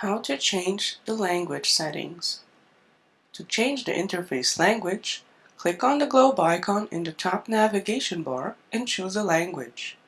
How to change the language settings. To change the interface language, click on the globe icon in the top navigation bar and choose a language.